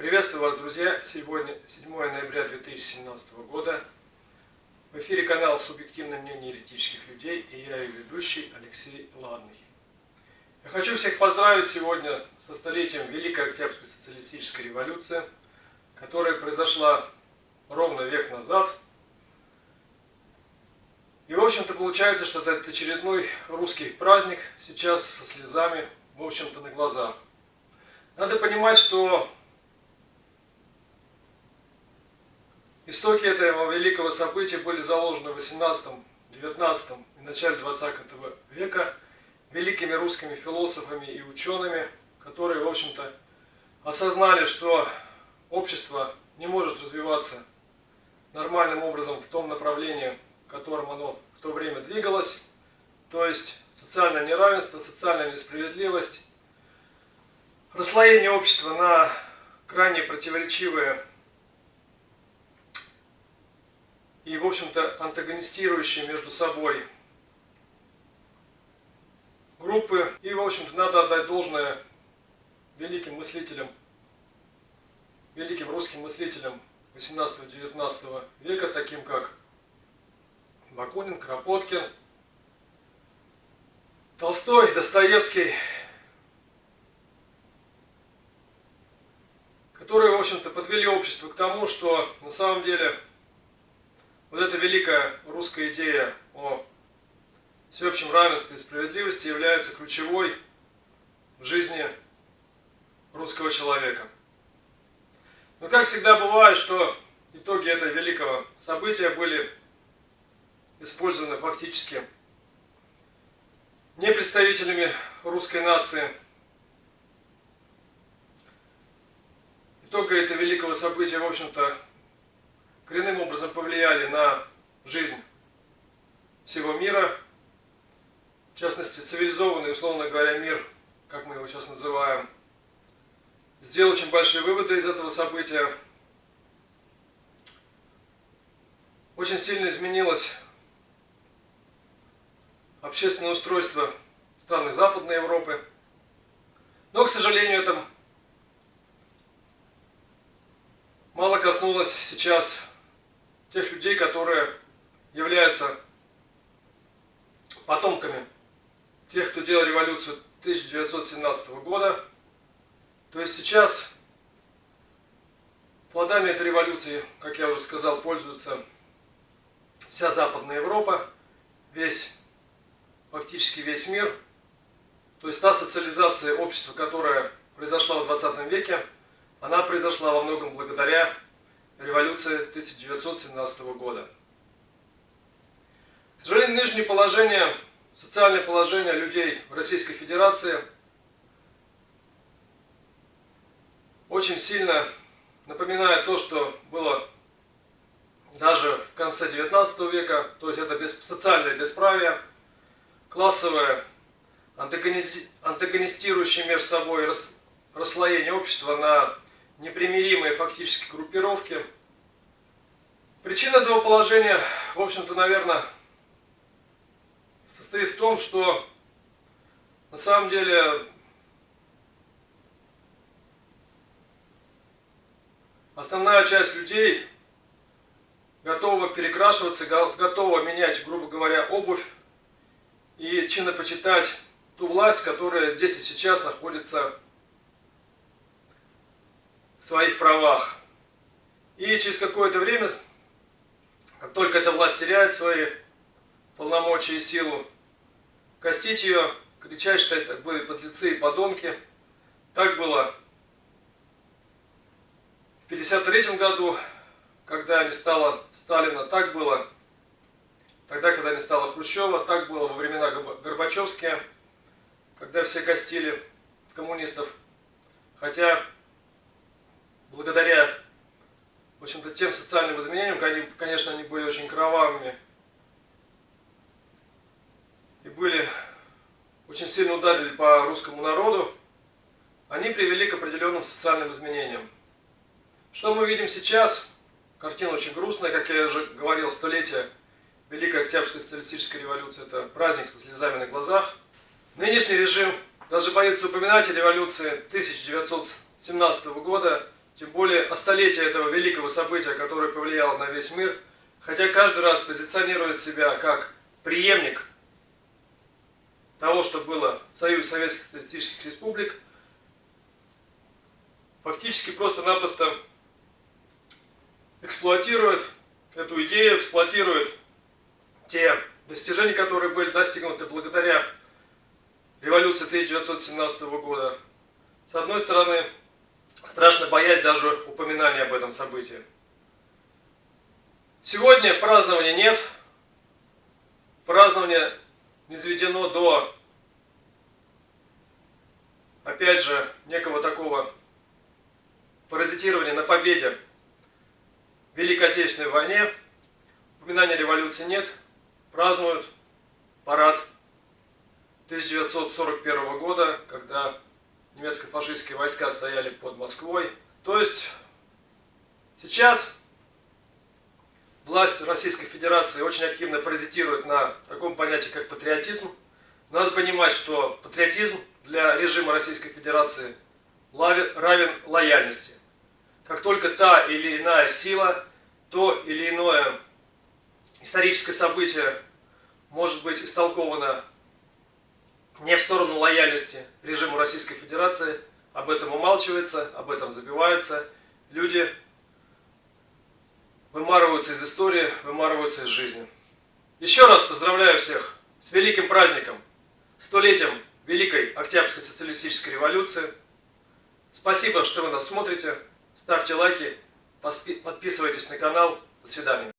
Приветствую вас, друзья! Сегодня 7 ноября 2017 года. В эфире канал «Субъективное мнение еретических людей» и я, ее ведущий Алексей Ладный. Я хочу всех поздравить сегодня со столетием Великой Октябрьской социалистической революции, которая произошла ровно век назад. И, в общем-то, получается, что это очередной русский праздник сейчас со слезами, в общем-то, на глазах. Надо понимать, что Истоки этого великого события были заложены в 18, 19 и начале 20 века великими русскими философами и учеными, которые, в общем-то, осознали, что общество не может развиваться нормальным образом в том направлении, в котором оно в то время двигалось, то есть социальное неравенство, социальная несправедливость, расслоение общества на крайне противоречивые и, в общем-то, антагонистирующие между собой группы. И, в общем-то, надо отдать должное великим мыслителям, великим русским мыслителям 18-19 века, таким как Бакунин, Кропоткин, Толстой, Достоевский, которые, в общем-то, подвели общество к тому, что на самом деле вот эта великая русская идея о всеобщем равенстве и справедливости является ключевой в жизни русского человека. Но как всегда бывает, что итоги этого великого события были использованы фактически не представителями русской нации. Итоги этого великого события, в общем-то, коренным образом повлияли на жизнь всего мира, в частности, цивилизованный, условно говоря, мир, как мы его сейчас называем, сделал очень большие выводы из этого события. Очень сильно изменилось общественное устройство стран Западной Европы. Но, к сожалению, это мало коснулось сейчас тех людей, которые являются потомками тех, кто делал революцию 1917 года. То есть сейчас плодами этой революции, как я уже сказал, пользуется вся Западная Европа, весь, фактически весь мир. То есть та социализация общества, которая произошла в 20 веке, она произошла во многом благодаря революции 1917 года. К сожалению, нынешнее положение, социальное положение людей в Российской Федерации очень сильно напоминает то, что было даже в конце 19 века, то есть это без, социальное бесправие, классовое, антагонистирующее между собой расслоение общества на непримиримые фактически группировки. Причина этого положения, в общем-то, наверное, состоит в том, что на самом деле основная часть людей готова перекрашиваться, готова менять, грубо говоря, обувь и чинопочитать ту власть, которая здесь и сейчас находится своих правах. И через какое-то время, как только эта власть теряет свои полномочия и силу, костить ее, кричать, что это были подлецы и подонки. Так было в 1953 году, когда не стало Сталина, так было тогда, когда не стало Хрущева, так было во времена Горбачевские, когда все костили коммунистов. Хотя благодаря в общем-то, тем социальным изменениям, конечно, они были очень кровавыми и были очень сильно ударили по русскому народу, они привели к определенным социальным изменениям. Что мы видим сейчас? Картина очень грустная, как я уже говорил, столетие Великой Октябрьской социалистической революции. Это праздник со слезами на глазах. Нынешний режим даже боится упоминать о революции 1917 года, тем более о столетии этого великого события, которое повлияло на весь мир, хотя каждый раз позиционирует себя как преемник того, что было в Союзе Советских Социалистических Республик, фактически просто-напросто эксплуатирует эту идею, эксплуатирует те достижения, которые были достигнуты благодаря революции 1917 года. С одной стороны, страшно боясь даже упоминания об этом событии. Сегодня празднования нет, празднование не заведено до, опять же, некого такого паразитирования на победе в Великой Отечественной войне. Упоминания революции нет, празднуют парад 1941 года, когда немецко-фашистские войска стояли под Москвой. То есть сейчас власть Российской Федерации очень активно паразитирует на таком понятии, как патриотизм. Надо понимать, что патриотизм для режима Российской Федерации равен лояльности. Как только та или иная сила, то или иное историческое событие может быть истолковано не в сторону лояльности режиму Российской Федерации, об этом умалчивается, об этом забивается. Люди вымарываются из истории, вымарываются из жизни. Еще раз поздравляю всех с великим праздником, столетием Великой Октябрьской социалистической революции. Спасибо, что вы нас смотрите. Ставьте лайки, подписывайтесь на канал. До свидания.